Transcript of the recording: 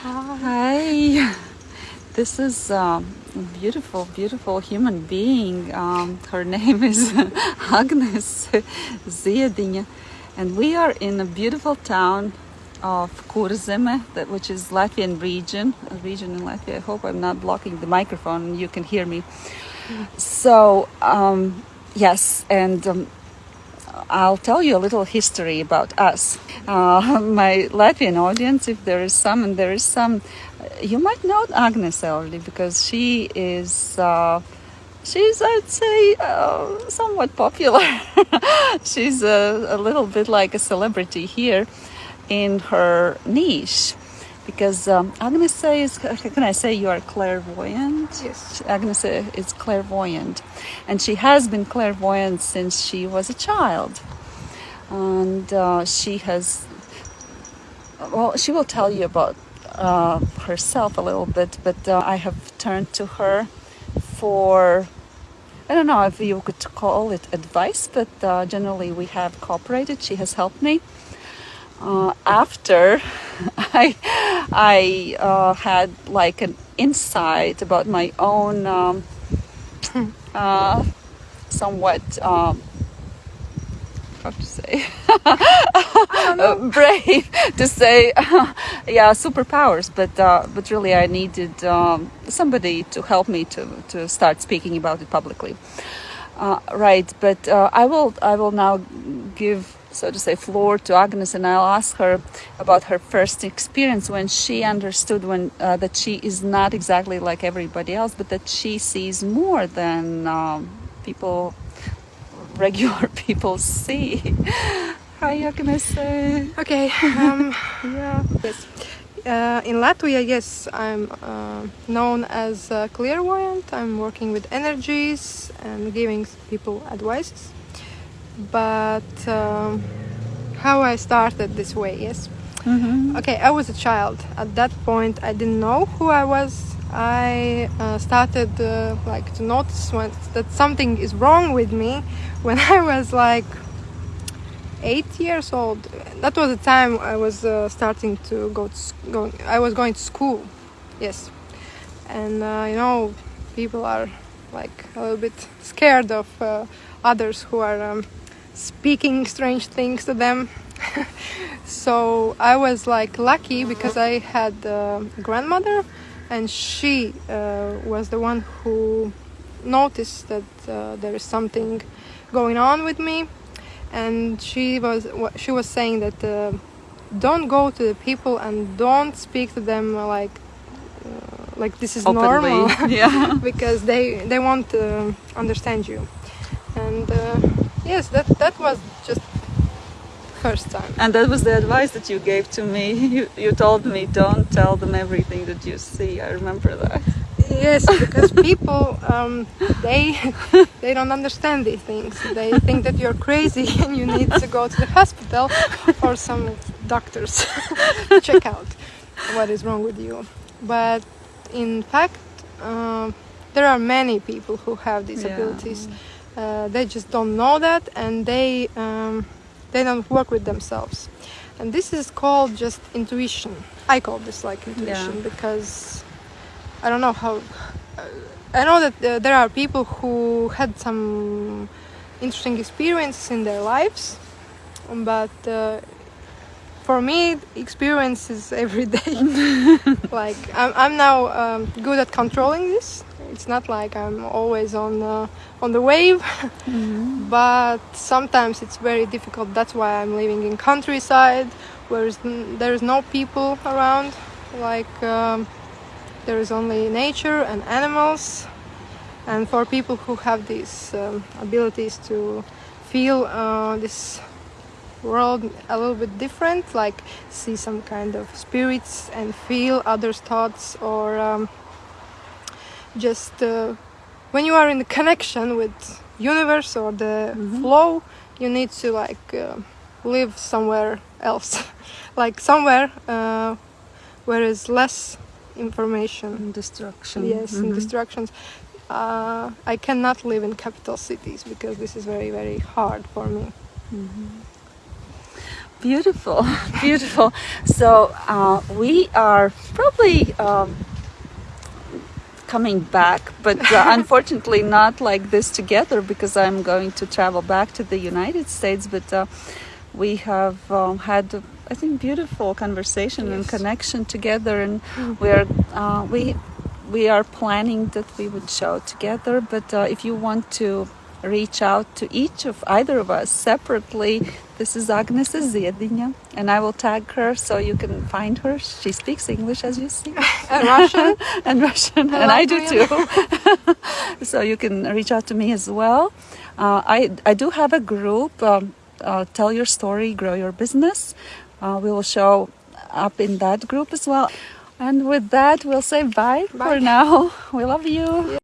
Hi. This is um, a beautiful, beautiful human being. Um, her name is Agnes Ziediņa, and we are in a beautiful town of Kurzeme, which is Latvian region, a region in Latvia. I hope I'm not blocking the microphone you can hear me. So, um, yes, and um, I'll tell you a little history about us. Uh, my Latvian audience, if there is some, and there is some, you might know Agnes already because she is. Uh, she's, I'd say, uh, somewhat popular. she's a, a little bit like a celebrity here in her niche because um, Agnes is, can I say you are clairvoyant? Yes. Agnes is clairvoyant, and she has been clairvoyant since she was a child. And uh, she has, well, she will tell you about uh, herself a little bit, but uh, I have turned to her for, I don't know if you could call it advice, but uh, generally we have cooperated. She has helped me uh, after I, I uh, had like an insight about my own um, uh, somewhat um, how to say? Brave to say yeah superpowers but uh, but really I needed um, somebody to help me to, to start speaking about it publicly. Uh, right but uh, I will I will now give so to say, floor to Agnes, and I'll ask her about her first experience when she understood when uh, that she is not exactly like everybody else, but that she sees more than um, people, regular people see. Hi, Agnes. Okay. Um, yeah. yes. Uh, in Latvia, yes, I'm uh, known as a clairvoyant. I'm working with energies and giving people advices but um, how I started this way, yes. Mm-hmm. Okay, I was a child. At that point, I didn't know who I was. I uh, started uh, like to notice when, that something is wrong with me when I was like eight years old. That was the time I was uh, starting to go to go. I was going to school, yes, and uh, you know, people are like a little bit scared of uh, others who are. Um, speaking strange things to them. so I was like lucky because I had a grandmother and she uh, was the one who noticed that uh, there is something going on with me and she was she was saying that uh, don't go to the people and don't speak to them like uh, like this is Openly. normal yeah because they they won't uh, understand you and uh, yes that that was just first time. And that was the advice that you gave to me. You, you told me don't tell them everything that you see. I remember that. Yes because people um, they they don't understand these things. They think that you're crazy and you need to go to the hospital or some doctors to check out what is wrong with you. But in fact uh, there are many people who have these Yeah. Uh, they just don't know that and they um, they don't work with themselves. And this is called just intuition. I call this like intuition Yeah. because i don't know how uh, i know that uh, there are people who had some interesting experiences in their lives but uh, for me experience is every day. Like i'm, I'm now um, good at controlling this it's not like i'm always on uh, on the wave but sometimes it's very difficult. That's why i'm living in countryside where there is no people around. Like um, there is only nature and animals. And for people who have these um, abilities to feel uh, this world a little bit different like see some kind of spirits and feel others thoughts or um, just uh, when you are in the connection with universe or the Mhm. flow you need to like uh, live somewhere else. Like somewhere uh, where is less information. Destruction. Yes and Mhm. distractions uh, i cannot live in capital cities because this is very very hard for me. Beautiful, beautiful. So uh, we are probably um, coming back, but uh, unfortunately not like this together because I'm going to travel back to the United States. But uh, we have um, had, I think, beautiful conversation and connection together, and we are uh, we we are planning that we would show together. But uh, if you want to reach out to each of either of us separately, this is Agnes Ziediņa, and I will tag her so you can find her. She speaks English, as you see And Russian. and Russian, and I do too. So you can reach out to me as well. Uh, I I do have a group. Um, uh, tell your story, grow your business. Uh, we will show up in that group as well. And with that, we'll say bye, for now. We love you.